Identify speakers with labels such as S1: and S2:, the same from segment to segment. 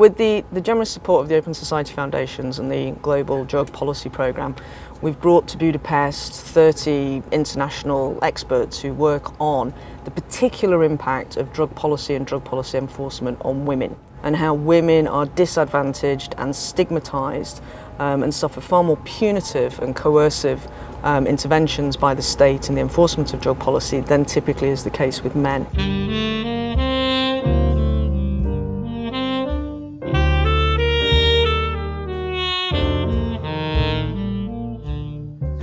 S1: With the, the generous support of the Open Society Foundations and the Global Drug Policy Programme, we've brought to Budapest 30 international experts who work on the particular impact of drug policy and drug policy enforcement on women and how women are disadvantaged and stigmatised um, and suffer far more punitive and coercive um, interventions by the state in the enforcement of drug policy than typically is the case with men.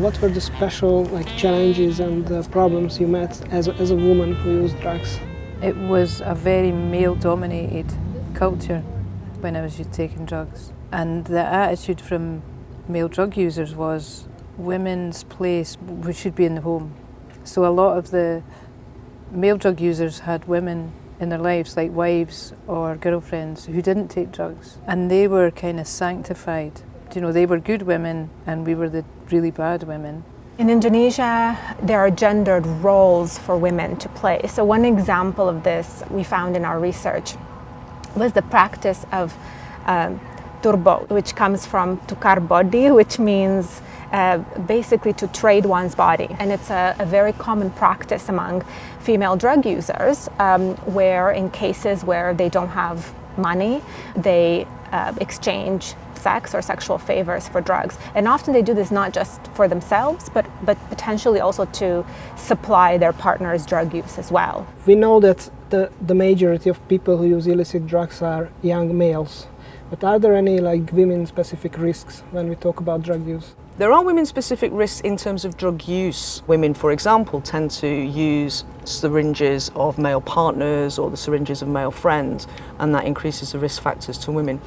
S2: What were the special like challenges and uh, problems you met as a, as a woman who used drugs?
S3: It was a very male-dominated culture when I was taking drugs. And the attitude from male drug users was women's place should be in the home. So a lot of the male drug users had women in their lives, like wives or girlfriends, who didn't take drugs. And they were kind of sanctified you know, they were good women and we were the really bad women.
S4: In Indonesia, there are gendered roles for women to play. So one example of this we found in our research was the practice of um, turbo, which comes from tukar body, which means uh, basically to trade one's body. And it's a, a, very common practice among female drug users um, where in cases where they don't have money, they uh, exchange sex or sexual favors for drugs. And often they do this not just for themselves, but, but potentially also to supply their partner's drug use as well.
S2: We know that the, the majority of people who use illicit drugs are young males. But are there any like women-specific risks when we talk about drug use?
S1: There are women-specific risks in terms of drug use. Women, for example, tend to use syringes of male partners or the syringes of male friends, and that increases the risk factors to women.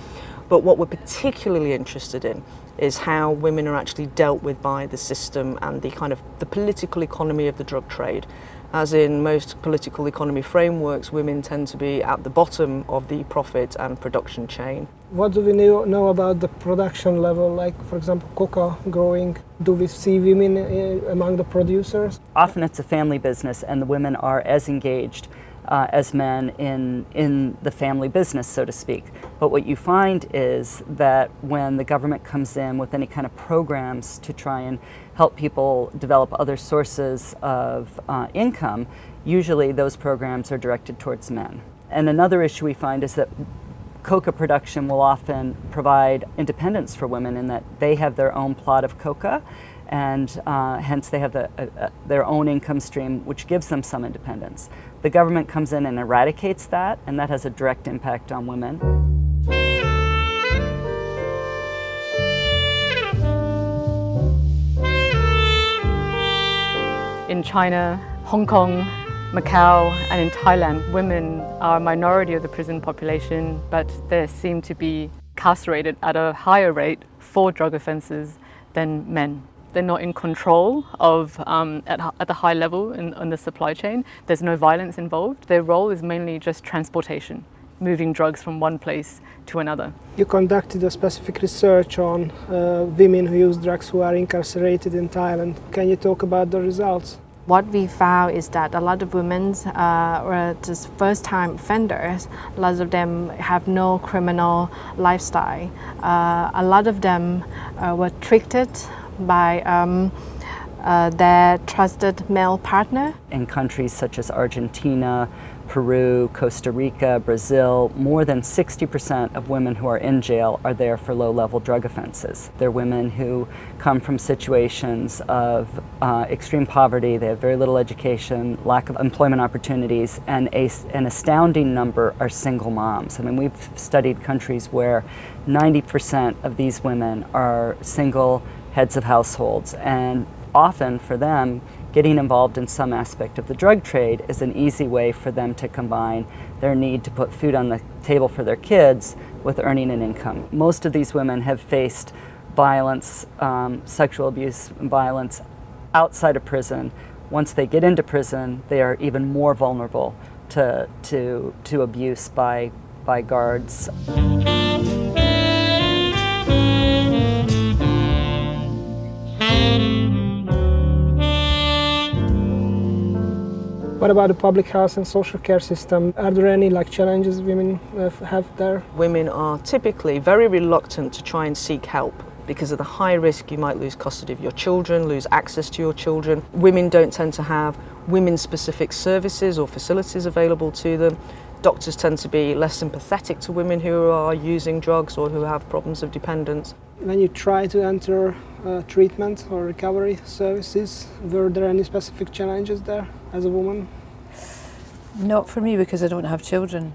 S1: But what we're particularly interested in is how women are actually dealt with by the system and the kind of the political economy of the drug trade. As in most political economy frameworks, women tend to be at the bottom of the profit and production chain.
S2: What do we know about the production level, like for example coca growing? Do we see women uh, among the producers?
S5: Often it's a family business and the women are as engaged uh, as men in, in the family business, so to speak. But what you find is that when the government comes in with any kind of programs to try and help people develop other sources of uh, income, usually those programs are directed towards men. And another issue we find is that coca production will often provide independence for women in that they have their own plot of coca and uh, hence they have the, uh, uh, their own income stream which gives them some independence. The government comes in and eradicates that and that has a direct impact on women.
S6: In China, Hong Kong, Macau and in Thailand, women are a minority of the prison population, but they seem to be incarcerated at a higher rate for drug offences than men. They're not in control of um, at, at, the high level in, in the supply chain. There's no violence involved. Their role is mainly just transportation moving drugs from one place to another.
S2: You conducted a specific research on uh, women who use drugs who are incarcerated in Thailand. Can you talk about the results?
S7: What we found is that a lot of women uh, were just first-time offenders. A lot of them have no criminal lifestyle. Uh, a lot of them uh, were treated by um, uh, their trusted male partner.
S5: In countries such as Argentina, Peru, Costa Rica, Brazil, more than 60% of women who are in jail are there for low-level drug offenses. They're women who come from situations of uh, extreme poverty, they have very little education, lack of employment opportunities, and a, an astounding number are single moms. I mean, we've studied countries where 90% of these women are single heads of households and often for them getting involved in some aspect of the drug trade is an easy way for them to combine their need to put food on the table for their kids with earning an income. Most of these women have faced violence, um, sexual abuse violence outside of prison. Once they get into prison, they are even more vulnerable to, to, to abuse by, by guards.
S2: What about the public health and social care system? Are there any like challenges women uh, have there?
S1: Women are typically very reluctant to try and seek help because of the high risk you might lose custody of your children, lose access to your children. Women don't tend to have women specific services or facilities available to them. Doctors tend to be less sympathetic to women who are using drugs or who have problems of dependence.
S2: When you try to enter uh, treatment or recovery services, were there any specific challenges there as a woman?
S3: Not for me because I don't have children.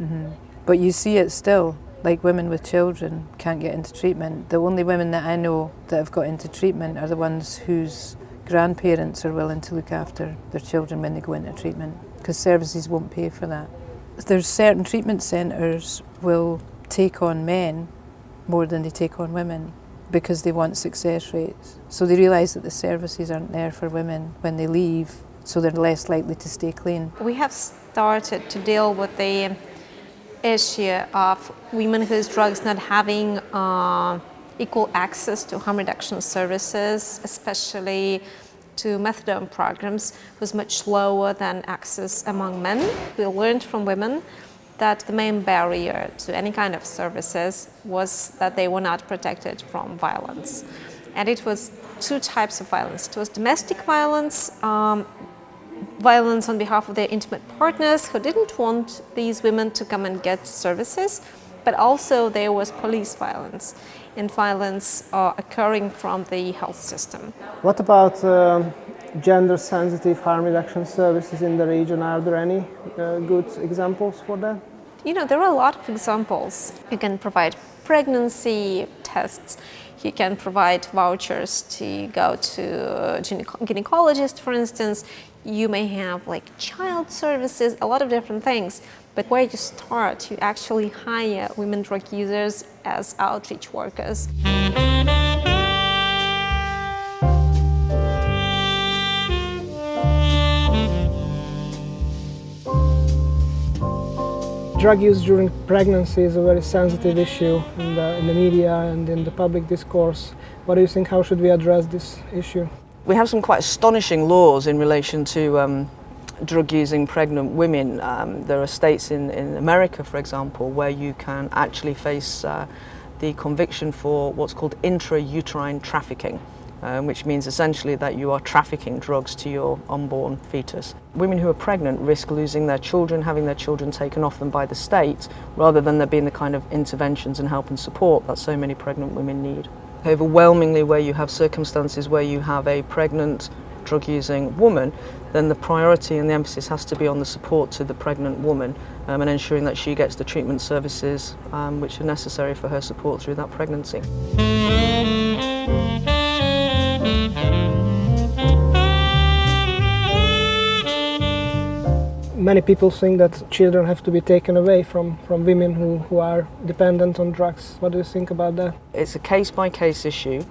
S3: Mm-hmm. But you see it still, like women with children can't get into treatment. The only women that I know that have got into treatment are the ones whose grandparents are willing to look after their children when they go into treatment because services won't pay for that. There's certain treatment centres will take on men more than they take on women because they want success rates. So they realise that the services aren't there for women when they leave, so they're less likely to stay clean.
S8: We have started to deal with the issue of women who use drugs not having uh, equal access to harm reduction services, especially to methadone programs was much lower than access among men. We learned from women that the main barrier to any kind of services was that they were not protected from violence. And it was two types of violence. It was domestic violence, um, violence on behalf of their intimate partners who didn't want these women to come and get services, but also there was police violence and violence uh, occurring from the health system.
S2: What about um, gender-sensitive harm reduction services in the region? Are there any uh, good examples for that?
S8: You know, there are a lot of examples. You can provide pregnancy tests. You can provide vouchers to go to a gynecologist, for instance. You may have like child services, a lot of different things. But where you start, you actually hire women drug users as outreach workers.
S2: Drug use during pregnancy is a very sensitive issue in the, in the media and in the public discourse. What do you think, how should we address this issue?
S1: We have some quite astonishing laws in relation to um, drug using pregnant women. Um, there are states in, in America, for example, where you can actually face uh, the conviction for what's called intrauterine trafficking. Um, which means essentially that you are trafficking drugs to your unborn fetus. Women who are pregnant risk losing their children, having their children taken off them by the state, rather than there being the kind of interventions and help and support that so many pregnant women need. Overwhelmingly, where you have circumstances where you have a pregnant drug using woman, then the priority and the emphasis has to be on the support to the pregnant woman um, and ensuring that she gets the treatment services um, which are necessary for her support through that pregnancy.
S2: Many people think that children have to be taken away from, from women who, who are dependent on drugs. What do you think about that?
S1: It's a case by case issue.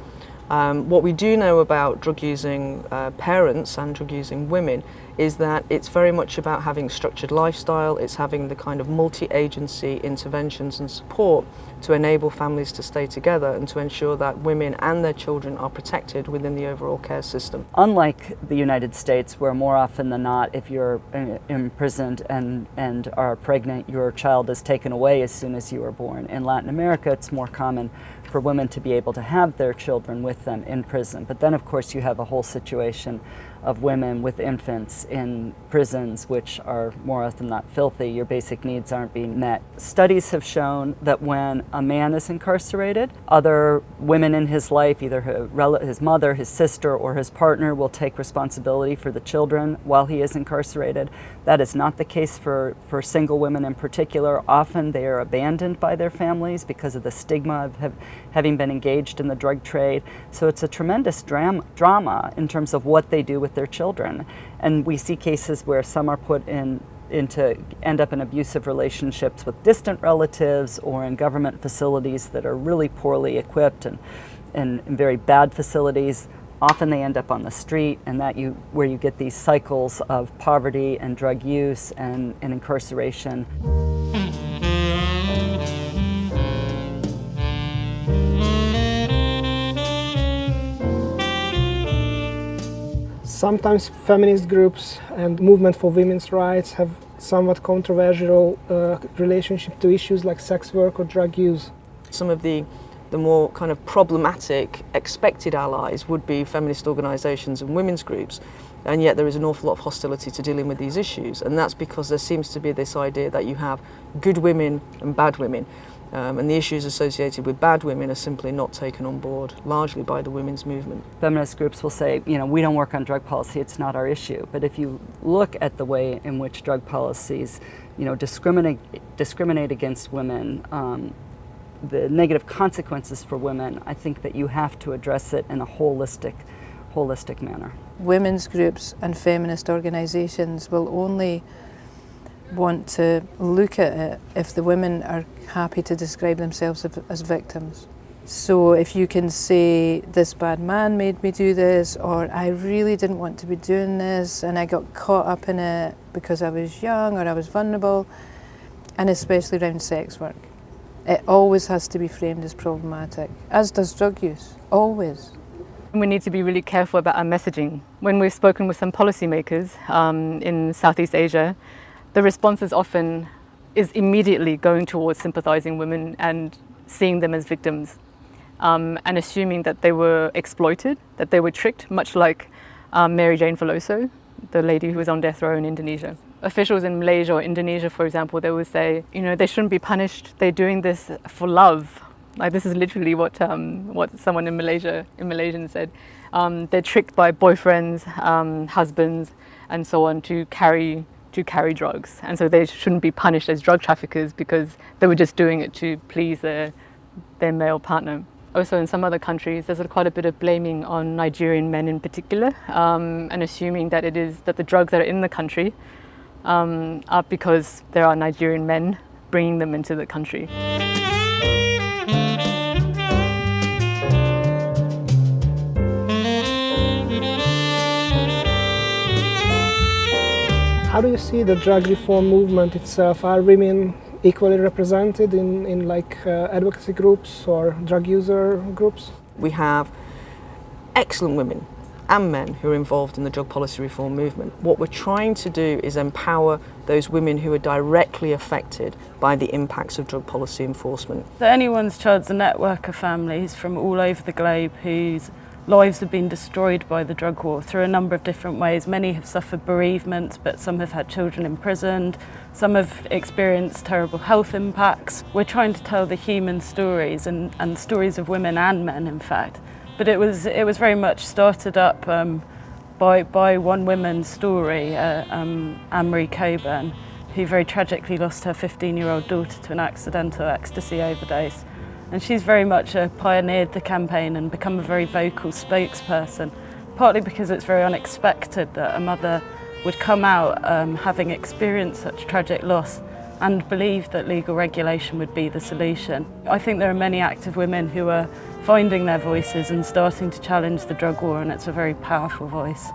S1: Um, what we do know about drug using uh, parents and drug using women is that it's very much about having structured lifestyle, it's having the kind of multi-agency interventions and support to enable families to stay together and to ensure that women and their children are protected within the overall care system.
S5: Unlike the United States, where more often than not, if you're uh, imprisoned and, and are pregnant, your child is taken away as soon as you are born. In Latin America, it's more common for women to be able to have their children with them in prison. But then, of course, you have a whole situation of women with infants in prisons, which are more often not filthy. Your basic needs aren't being met. Studies have shown that when a man is incarcerated, other women in his life, either his mother, his sister, or his partner, will take responsibility for the children while he is incarcerated. That is not the case for, for single women in particular. Often they are abandoned by their families because of the stigma of having been engaged in the drug trade. So it's a tremendous drama, drama in terms of what they do with their children. And we see cases where some are put in into end up in abusive relationships with distant relatives or in government facilities that are really poorly equipped and, and, and very bad facilities often they end up on the street and that you where you get these cycles of poverty and drug use and, and incarceration.
S2: Sometimes feminist groups and movement for women's rights have somewhat controversial uh, relationship to issues like sex work or drug use.
S1: Some of the the more kind of problematic expected allies would be feminist organisations and women's groups and yet there is an awful lot of hostility to dealing with these issues and that's because there seems to be this idea that you have good women and bad women um, and the issues associated with bad women are simply not taken on board largely by the women's movement.
S5: Feminist groups will say, you know, we don't work on drug policy, it's not our issue. But if you look at the way in which drug policies, you know, discriminate, discriminate against women, um, the negative consequences for women, I think that you have to address it in a holistic, holistic manner.
S3: Women's groups and feminist organisations will only want to look at it if the women are happy to describe themselves as victims. So if you can say, this bad man made me do this, or I really didn't want to be doing this, and I got caught up in it because I was young or I was vulnerable, and especially around sex work. It always has to be framed as problematic, as does drug use, always.
S6: We need to be really careful about our messaging. When we've spoken with some policymakers um, in Southeast Asia, the response is often is immediately going towards sympathising women and seeing them as victims um, and assuming that they were exploited, that they were tricked, much like um, Mary Jane Veloso, the lady who was on death row in Indonesia officials in Malaysia or Indonesia, for example, they would say, you know, they shouldn't be punished. They're doing this for love. Like this is literally what um, what someone in Malaysia in Malaysian said. Um, they're tricked by boyfriends, um, husbands, and so on to carry to carry drugs, and so they shouldn't be punished as drug traffickers because they were just doing it to please their their male partner. Also, in some other countries, there's quite a bit of blaming on Nigerian men in particular, um, and assuming that it is that the drugs that are in the country um, are because there are Nigerian men bringing them into the country.
S2: How do you see the drug reform movement itself? Are women equally represented in, in like uh, advocacy groups or drug user groups?
S1: We have excellent women and men who are involved in the drug policy reform movement. What we're trying to do is empower those women who are directly affected by the impacts of drug policy enforcement.
S9: So Anyone's Child's a network of families from all over the globe whose lives have been destroyed by the drug war through a number of different ways. Many have suffered bereavement, but some have had children imprisoned. Some have experienced terrible health impacts. We're trying to tell the human stories and, and stories of women and men, in fact, but it was it was very much started up um, by by one woman's story, uh, um, Anne-Marie Cockburn, who very tragically lost her 15-year-old daughter to an accidental ecstasy overdose. and she's very much uh, pioneered the campaign and become a very vocal spokesperson, partly because it's very unexpected that a mother would come out um, having experienced such tragic loss and believe that legal regulation would be the solution. I think there are many active women who are finding their voices and starting to challenge the drug war and it's a very powerful voice.